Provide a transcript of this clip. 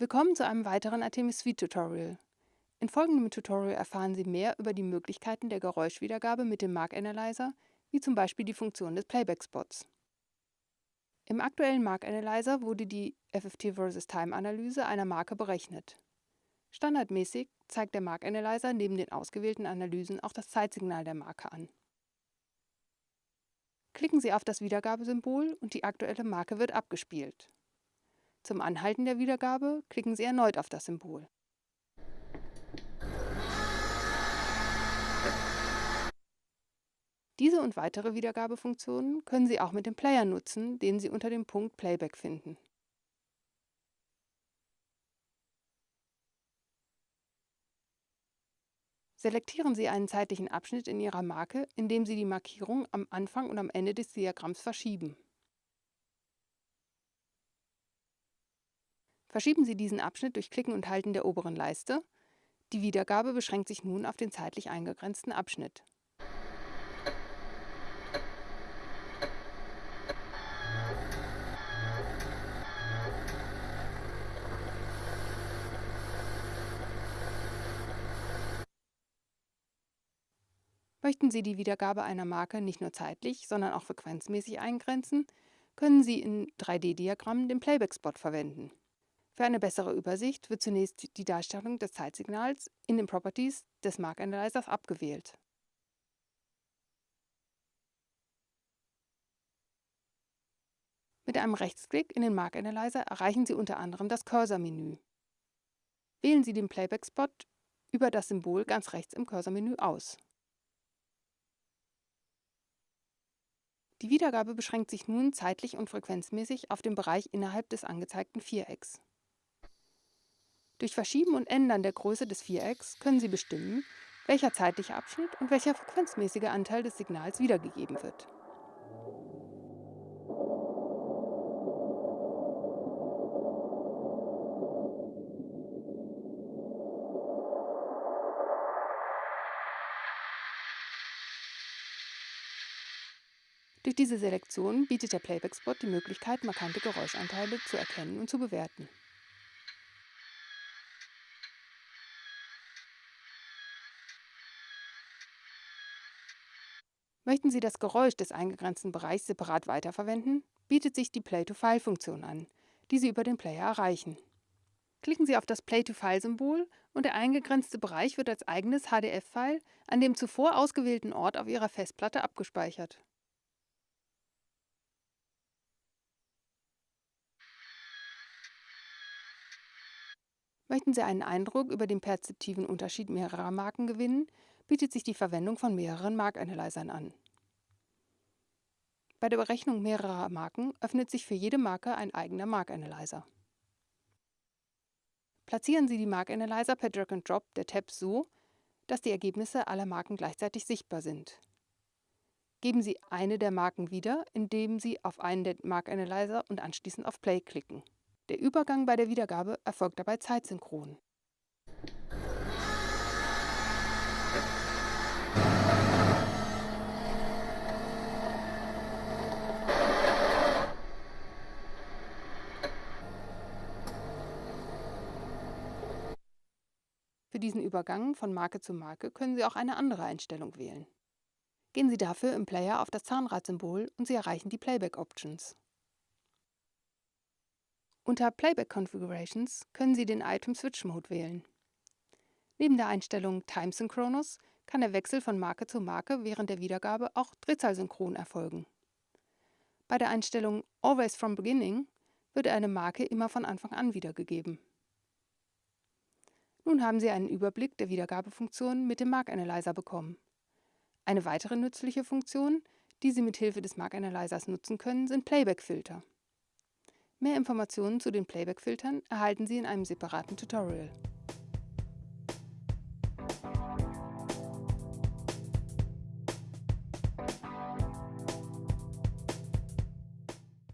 Willkommen zu einem weiteren Artemis Suite Tutorial. In folgendem Tutorial erfahren Sie mehr über die Möglichkeiten der Geräuschwiedergabe mit dem Mark Analyzer, wie zum Beispiel die Funktion des Playback-Spots. Im aktuellen Mark Analyzer wurde die FFT vs. Time Analyse einer Marke berechnet. Standardmäßig zeigt der Mark Analyzer neben den ausgewählten Analysen auch das Zeitsignal der Marke an. Klicken Sie auf das Wiedergabesymbol und die aktuelle Marke wird abgespielt. Zum Anhalten der Wiedergabe klicken Sie erneut auf das Symbol. Diese und weitere Wiedergabefunktionen können Sie auch mit dem Player nutzen, den Sie unter dem Punkt Playback finden. Selektieren Sie einen zeitlichen Abschnitt in Ihrer Marke, indem Sie die Markierung am Anfang und am Ende des Diagramms verschieben. Verschieben Sie diesen Abschnitt durch Klicken und Halten der oberen Leiste. Die Wiedergabe beschränkt sich nun auf den zeitlich eingegrenzten Abschnitt. Möchten Sie die Wiedergabe einer Marke nicht nur zeitlich, sondern auch frequenzmäßig eingrenzen, können Sie in 3D-Diagrammen den Playback-Spot verwenden. Für eine bessere Übersicht wird zunächst die Darstellung des Zeitsignals in den Properties des Mark Analyzers abgewählt. Mit einem Rechtsklick in den Mark Analyzer erreichen Sie unter anderem das Cursor-Menü. Wählen Sie den Playback-Spot über das Symbol ganz rechts im Cursor-Menü aus. Die Wiedergabe beschränkt sich nun zeitlich und frequenzmäßig auf den Bereich innerhalb des angezeigten Vierecks. Durch Verschieben und Ändern der Größe des Vierecks können Sie bestimmen, welcher zeitliche Abschnitt und welcher frequenzmäßige Anteil des Signals wiedergegeben wird. Durch diese Selektion bietet der Playback-Spot die Möglichkeit, markante Geräuschanteile zu erkennen und zu bewerten. Möchten Sie das Geräusch des eingegrenzten Bereichs separat weiterverwenden, bietet sich die Play-to-File-Funktion an, die Sie über den Player erreichen. Klicken Sie auf das Play-to-File-Symbol und der eingegrenzte Bereich wird als eigenes HDF-File an dem zuvor ausgewählten Ort auf Ihrer Festplatte abgespeichert. Möchten Sie einen Eindruck über den perzeptiven Unterschied mehrerer Marken gewinnen, bietet sich die Verwendung von mehreren Mark-Analyzern an. Bei der Berechnung mehrerer Marken öffnet sich für jede Marke ein eigener Mark-Analyzer. Platzieren Sie die Mark-Analyzer per Drag and Drop der Tabs so, dass die Ergebnisse aller Marken gleichzeitig sichtbar sind. Geben Sie eine der Marken wieder, indem Sie auf einen der Mark-Analyzer und anschließend auf Play klicken. Der Übergang bei der Wiedergabe erfolgt dabei zeitsynchron. Für diesen Übergang von Marke zu Marke können Sie auch eine andere Einstellung wählen. Gehen Sie dafür im Player auf das Zahnradsymbol und Sie erreichen die Playback Options. Unter Playback Configurations können Sie den Item Switch Mode wählen. Neben der Einstellung Time Synchronous kann der Wechsel von Marke zu Marke während der Wiedergabe auch drehzahlsynchron erfolgen. Bei der Einstellung Always from Beginning wird eine Marke immer von Anfang an wiedergegeben. Nun haben Sie einen Überblick der Wiedergabefunktionen mit dem Mark Analyzer bekommen. Eine weitere nützliche Funktion, die Sie mit Hilfe des Mark Analyzers nutzen können, sind Playback-Filter. Mehr Informationen zu den Playback-Filtern erhalten Sie in einem separaten Tutorial.